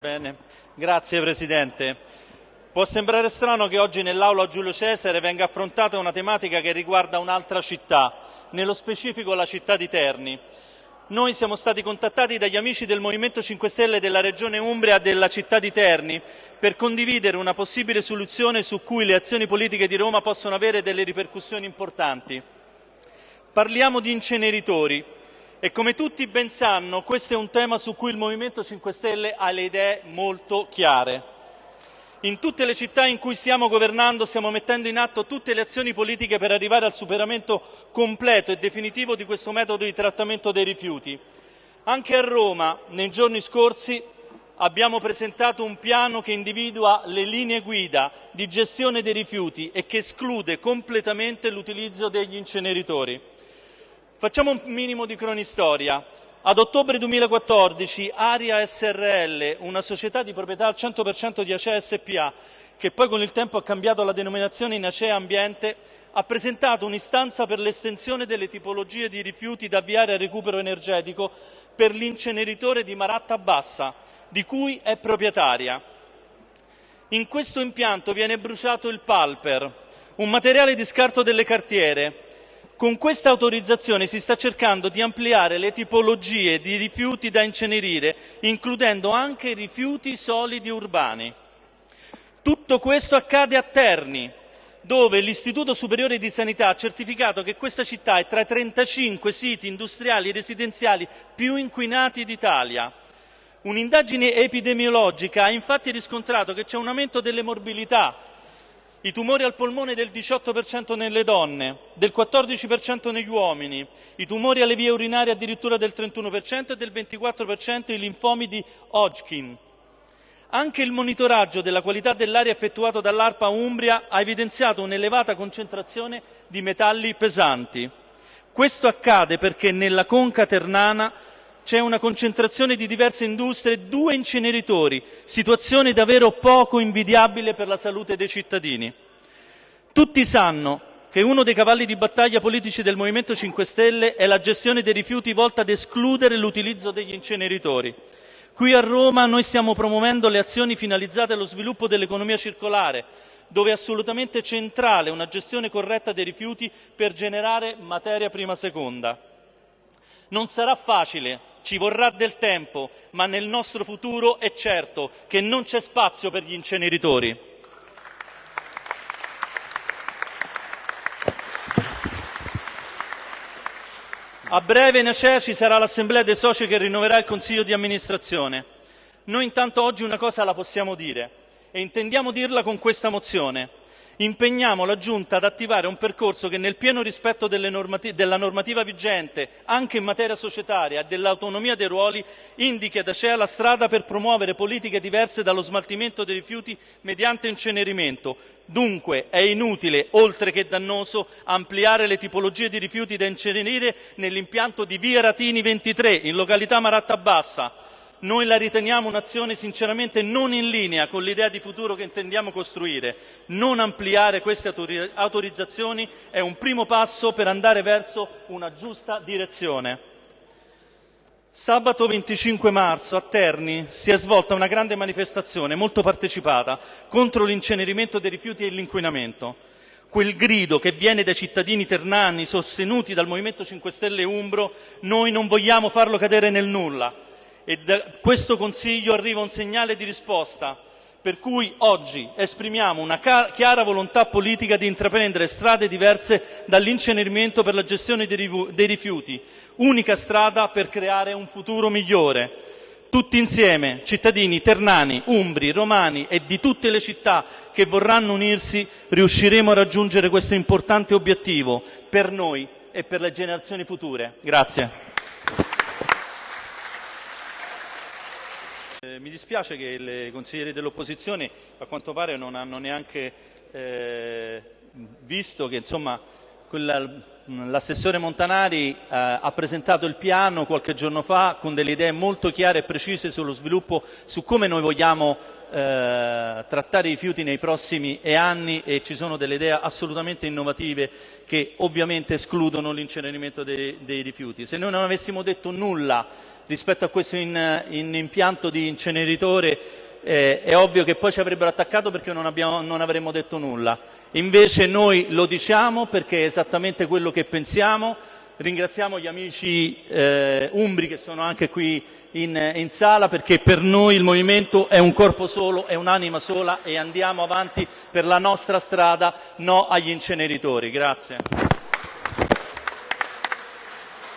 Bene, grazie Presidente. Può sembrare strano che oggi nell'Aula Giulio Cesare venga affrontata una tematica che riguarda un'altra città, nello specifico la città di Terni. Noi siamo stati contattati dagli amici del Movimento 5 Stelle della Regione Umbria della città di Terni per condividere una possibile soluzione su cui le azioni politiche di Roma possono avere delle ripercussioni importanti. Parliamo di inceneritori, e come tutti ben sanno, questo è un tema su cui il Movimento 5 Stelle ha le idee molto chiare. In tutte le città in cui stiamo governando stiamo mettendo in atto tutte le azioni politiche per arrivare al superamento completo e definitivo di questo metodo di trattamento dei rifiuti. Anche a Roma, nei giorni scorsi, abbiamo presentato un piano che individua le linee guida di gestione dei rifiuti e che esclude completamente l'utilizzo degli inceneritori. Facciamo un minimo di cronistoria. Ad ottobre 2014 Aria Srl, una società di proprietà al 100% di Acea SPA, che poi con il tempo ha cambiato la denominazione in Acea Ambiente, ha presentato un'istanza per l'estensione delle tipologie di rifiuti da avviare al recupero energetico per l'inceneritore di Maratta Bassa, di cui è proprietaria. In questo impianto viene bruciato il palper, un materiale di scarto delle cartiere, con questa autorizzazione si sta cercando di ampliare le tipologie di rifiuti da incenerire, includendo anche rifiuti solidi urbani. Tutto questo accade a Terni, dove l'Istituto Superiore di Sanità ha certificato che questa città è tra i 35 siti industriali e residenziali più inquinati d'Italia. Un'indagine epidemiologica ha infatti riscontrato che c'è un aumento delle morbilità i tumori al polmone del 18% nelle donne, del 14% negli uomini, i tumori alle vie urinarie addirittura del 31% e del 24% i linfomi di Hodgkin. Anche il monitoraggio della qualità dell'aria effettuato dall'ARPA Umbria ha evidenziato un'elevata concentrazione di metalli pesanti. Questo accade perché nella conca ternana c'è una concentrazione di diverse industrie due inceneritori, situazione davvero poco invidiabile per la salute dei cittadini. Tutti sanno che uno dei cavalli di battaglia politici del Movimento 5 Stelle è la gestione dei rifiuti volta ad escludere l'utilizzo degli inceneritori. Qui a Roma noi stiamo promuovendo le azioni finalizzate allo sviluppo dell'economia circolare, dove è assolutamente centrale una gestione corretta dei rifiuti per generare materia prima seconda. Non sarà facile, ci vorrà del tempo, ma nel nostro futuro è certo che non c'è spazio per gli inceneritori. A breve in Acea ci sarà l'assemblea dei soci che rinnoverà il consiglio di amministrazione. Noi intanto oggi una cosa la possiamo dire e intendiamo dirla con questa mozione impegniamo la Giunta ad attivare un percorso che nel pieno rispetto normati della normativa vigente, anche in materia societaria e dell'autonomia dei ruoli, indichi ad Acea la strada per promuovere politiche diverse dallo smaltimento dei rifiuti mediante incenerimento. Dunque è inutile, oltre che dannoso, ampliare le tipologie di rifiuti da incenerire nell'impianto di via Ratini 23, in località Maratta Bassa, noi la riteniamo un'azione sinceramente non in linea con l'idea di futuro che intendiamo costruire. Non ampliare queste autorizzazioni è un primo passo per andare verso una giusta direzione. Sabato 25 marzo a Terni si è svolta una grande manifestazione molto partecipata contro l'incenerimento dei rifiuti e l'inquinamento. Quel grido che viene dai cittadini ternani sostenuti dal Movimento 5 Stelle Umbro, noi non vogliamo farlo cadere nel nulla e da questo Consiglio arriva un segnale di risposta per cui oggi esprimiamo una chiara volontà politica di intraprendere strade diverse dall'incenerimento per la gestione dei rifiuti, unica strada per creare un futuro migliore. Tutti insieme, cittadini ternani, umbri, romani e di tutte le città che vorranno unirsi, riusciremo a raggiungere questo importante obiettivo per noi e per le generazioni future. Grazie. Mi dispiace che i consiglieri dell'opposizione a quanto pare non hanno neanche eh, visto che insomma, l'assessore Montanari eh, ha presentato il piano qualche giorno fa con delle idee molto chiare e precise sullo sviluppo, su come noi vogliamo eh, trattare i rifiuti nei prossimi anni e ci sono delle idee assolutamente innovative che ovviamente escludono l'incenerimento dei, dei rifiuti. Se noi non avessimo detto nulla rispetto a questo in, in impianto di inceneritore eh, è ovvio che poi ci avrebbero attaccato perché non, abbiamo, non avremmo detto nulla. Invece noi lo diciamo perché è esattamente quello che pensiamo Ringraziamo gli amici eh, umbri che sono anche qui in, in, sala perché per noi il movimento è un corpo solo, è un'anima sola e andiamo avanti per la nostra strada, no agli inceneritori. Grazie.